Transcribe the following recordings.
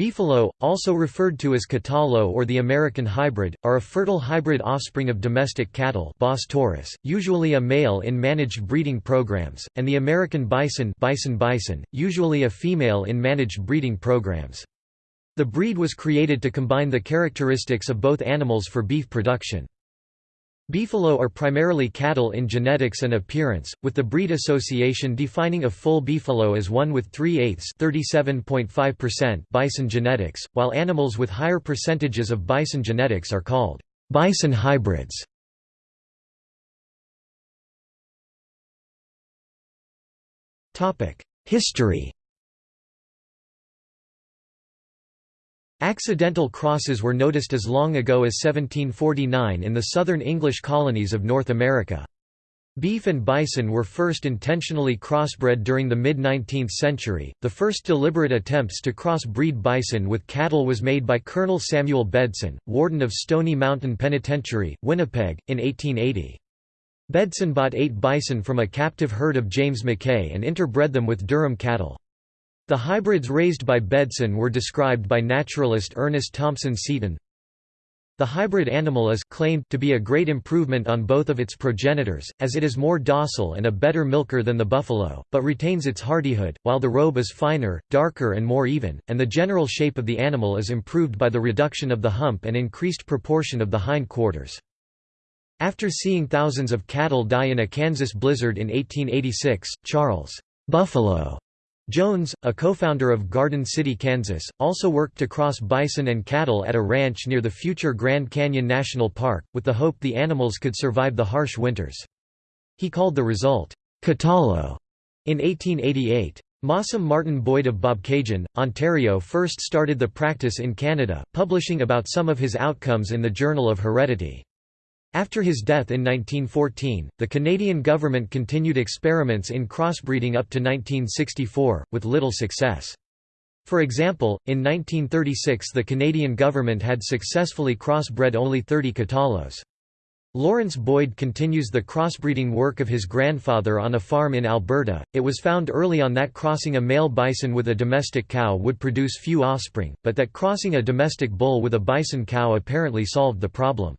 Beefalo, also referred to as Catalo or the American hybrid, are a fertile hybrid offspring of domestic cattle Bos taurus, usually a male in managed breeding programs, and the American bison bison bison, usually a female in managed breeding programs. The breed was created to combine the characteristics of both animals for beef production. Beefalo are primarily cattle in genetics and appearance, with the breed association defining a full beefalo as one with 3 eighths bison genetics, while animals with higher percentages of bison genetics are called bison hybrids. History Accidental crosses were noticed as long ago as 1749 in the southern English colonies of North America. Beef and bison were first intentionally crossbred during the mid-19th century. The first deliberate attempts to crossbreed bison with cattle was made by Colonel Samuel Bedson, warden of Stony Mountain Penitentiary, Winnipeg, in 1880. Bedson bought eight bison from a captive herd of James McKay and interbred them with Durham cattle. The hybrids raised by Bedson were described by naturalist Ernest Thompson Seton. The hybrid animal is claimed to be a great improvement on both of its progenitors, as it is more docile and a better milker than the buffalo, but retains its hardihood, while the robe is finer, darker and more even, and the general shape of the animal is improved by the reduction of the hump and increased proportion of the hind quarters. After seeing thousands of cattle die in a Kansas blizzard in 1886, Charles Buffalo Jones, a co-founder of Garden City, Kansas, also worked to cross bison and cattle at a ranch near the future Grand Canyon National Park, with the hope the animals could survive the harsh winters. He called the result, Catalo, in 1888. Mossom Martin Boyd of Bobcaygeon, Ontario first started the practice in Canada, publishing about some of his outcomes in the Journal of Heredity. After his death in 1914, the Canadian government continued experiments in crossbreeding up to 1964, with little success. For example, in 1936 the Canadian government had successfully crossbred only 30 Catalos. Lawrence Boyd continues the crossbreeding work of his grandfather on a farm in Alberta. It was found early on that crossing a male bison with a domestic cow would produce few offspring, but that crossing a domestic bull with a bison cow apparently solved the problem.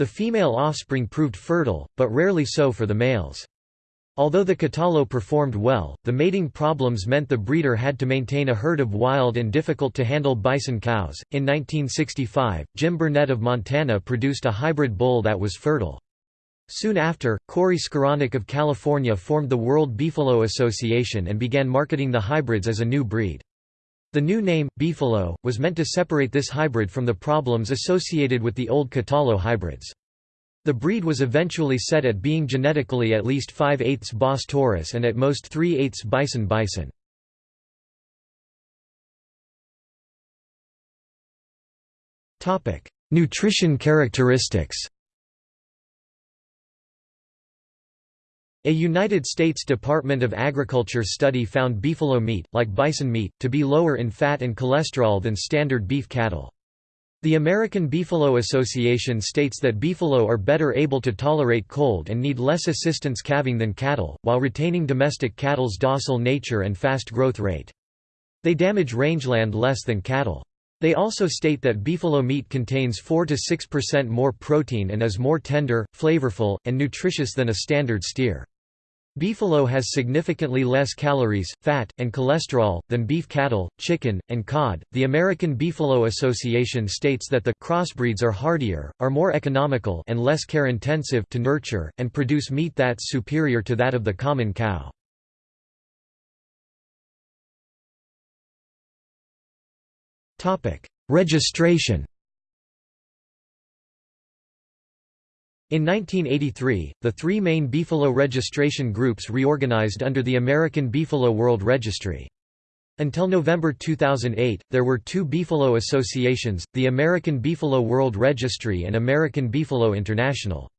The female offspring proved fertile, but rarely so for the males. Although the Catalo performed well, the mating problems meant the breeder had to maintain a herd of wild and difficult to handle bison cows. In 1965, Jim Burnett of Montana produced a hybrid bull that was fertile. Soon after, Corey Skowronek of California formed the World Beefalo Association and began marketing the hybrids as a new breed. The new name, Beefalo, was meant to separate this hybrid from the problems associated with the old Catalo hybrids. The breed was eventually set at being genetically at least 5 eighths Bos taurus and at most 3 eighths Bison bison. Nutrition characteristics A United States Department of Agriculture study found beefalo meat, like bison meat, to be lower in fat and cholesterol than standard beef cattle. The American Beefalo Association states that beefalo are better able to tolerate cold and need less assistance calving than cattle, while retaining domestic cattle's docile nature and fast growth rate. They damage rangeland less than cattle. They also state that beefalo meat contains 4 to 6% more protein and is more tender, flavorful, and nutritious than a standard steer. Beefalo has significantly less calories, fat, and cholesterol than beef cattle, chicken, and cod. The American Beefalo Association states that the crossbreeds are hardier, are more economical and less care intensive to nurture and produce meat that's superior to that of the common cow. Topic: Registration. In 1983, the three main Beefalo registration groups reorganized under the American Beefalo World Registry. Until November 2008, there were two Beefalo associations, the American Beefalo World Registry and American Beefalo International.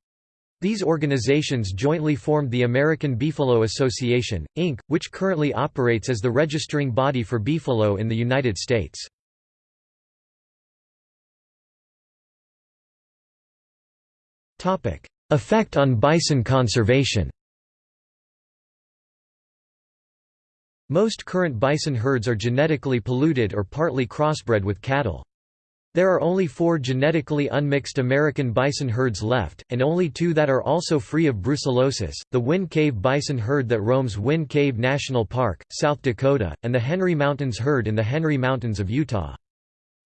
These organizations jointly formed the American Beefalo Association, Inc., which currently operates as the registering body for beefalo in the United States. Effect on bison conservation Most current bison herds are genetically polluted or partly crossbred with cattle. There are only four genetically unmixed American bison herds left, and only two that are also free of brucellosis, the Wind Cave bison herd that roams Wind Cave National Park, South Dakota, and the Henry Mountains herd in the Henry Mountains of Utah.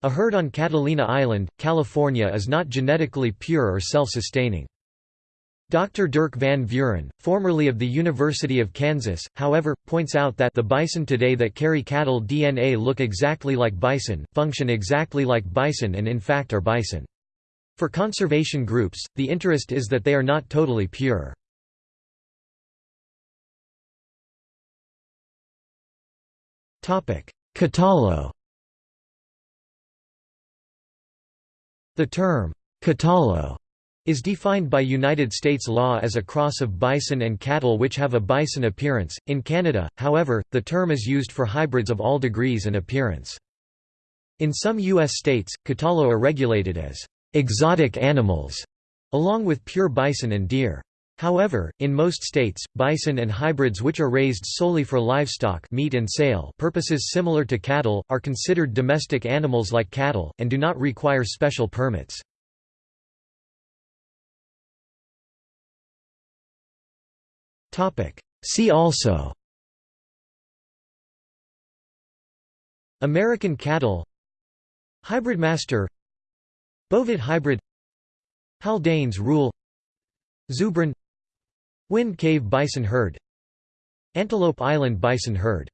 A herd on Catalina Island, California is not genetically pure or self-sustaining. Dr. Dirk van Vuren, formerly of the University of Kansas, however, points out that the bison today that carry cattle DNA look exactly like bison, function exactly like bison and in fact are bison. For conservation groups, the interest is that they are not totally pure. Catalo The term, catalo is defined by United States law as a cross of bison and cattle which have a bison appearance. In Canada, however, the term is used for hybrids of all degrees and appearance. In some U.S. states, catalo are regulated as exotic animals, along with pure bison and deer. However, in most states, bison and hybrids which are raised solely for livestock meat and sale purposes similar to cattle, are considered domestic animals like cattle, and do not require special permits. See also American cattle Hybrid master Bovid hybrid Haldane's rule Zubrin Wind cave bison herd Antelope Island bison herd